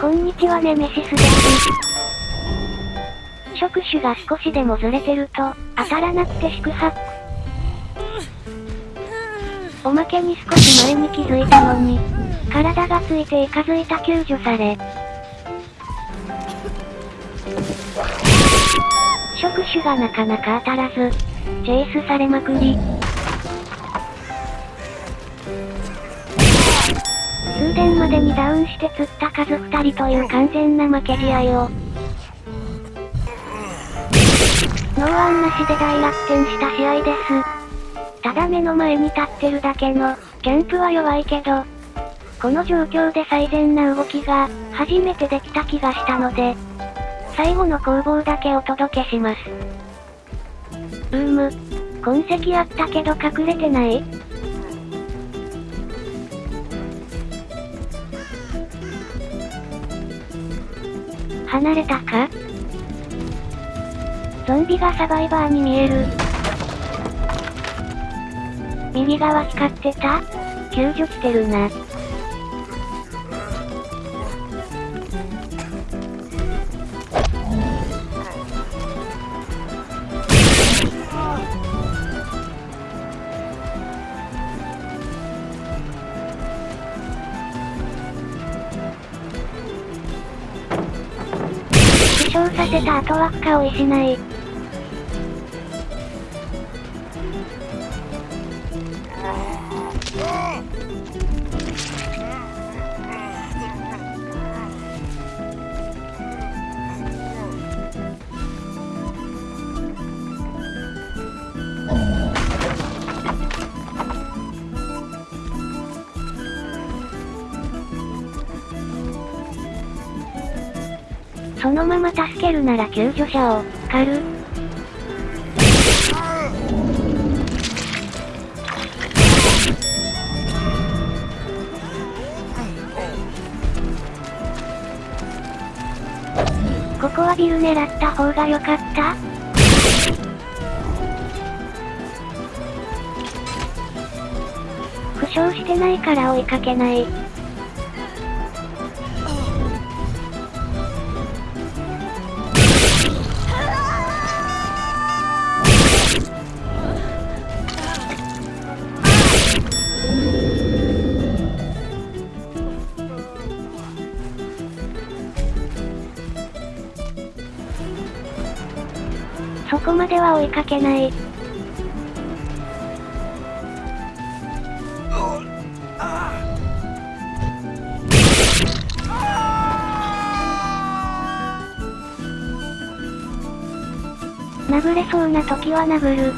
こんにちはネメシスです。触手が少しでもずれてると、当たらなくて四苦八苦。おまけに少し前に気づいたのに、体がついていかづいた救助され。触手がなかなか当たらず、チェイスされまくり。通電までにダウンして釣った数二人という完全な負け試合を。ノーアンなしで大逆転した試合です。ただ目の前に立ってるだけの、キャンプは弱いけど、この状況で最善な動きが、初めてできた気がしたので、最後の攻防だけお届けします。うーむ。痕跡あったけど隠れてない？離れたか？ゾンビがサバイバーに見える。右側光ってた？救助してるな。傷させた後は負荷を失い。そのまま助けるなら救助者を、狩る？ここはビル狙った方が良かった？負傷してないから追いかけない。そこまでは追いかけない。殴れそうな時は殴る。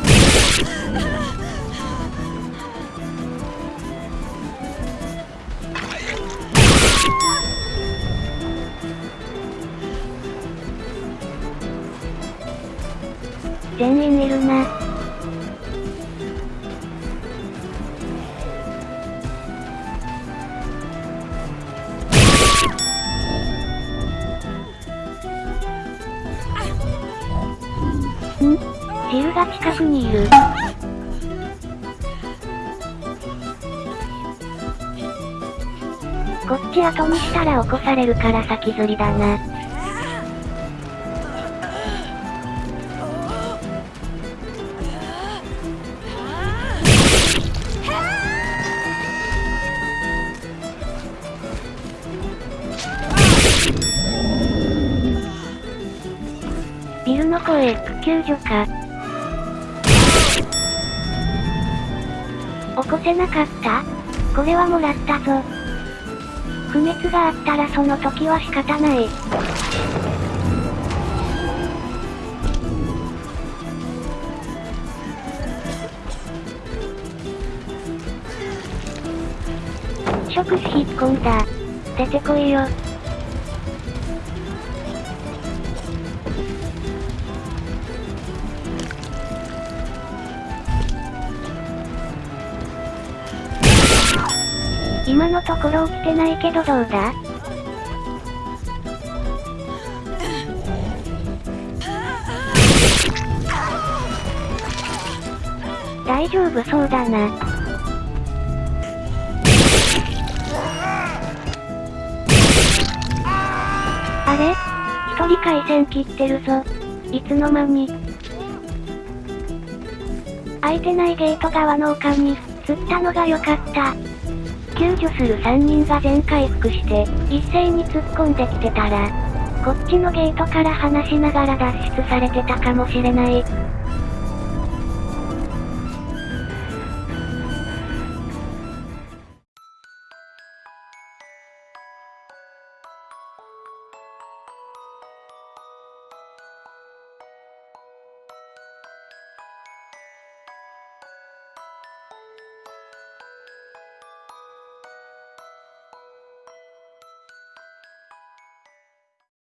全員いるな。ん？ジルが近くにいる。こっち後にしたら起こされるから先釣りだな。の声、救助か。起こせなかった？これはもらったぞ。不滅があったらその時は仕方ない。触手引っ込んだ。出てこいよ。今のところ起きてないけどどうだ？大丈夫そうだな。あれ？一人回線切ってるぞ。いつの間に。開いてないゲート側の丘に、釣ったのが良かった。救助する3人が全回復して、一斉に突っ込んできてたら、こっちのゲートから話しながら脱出されてたかもしれない。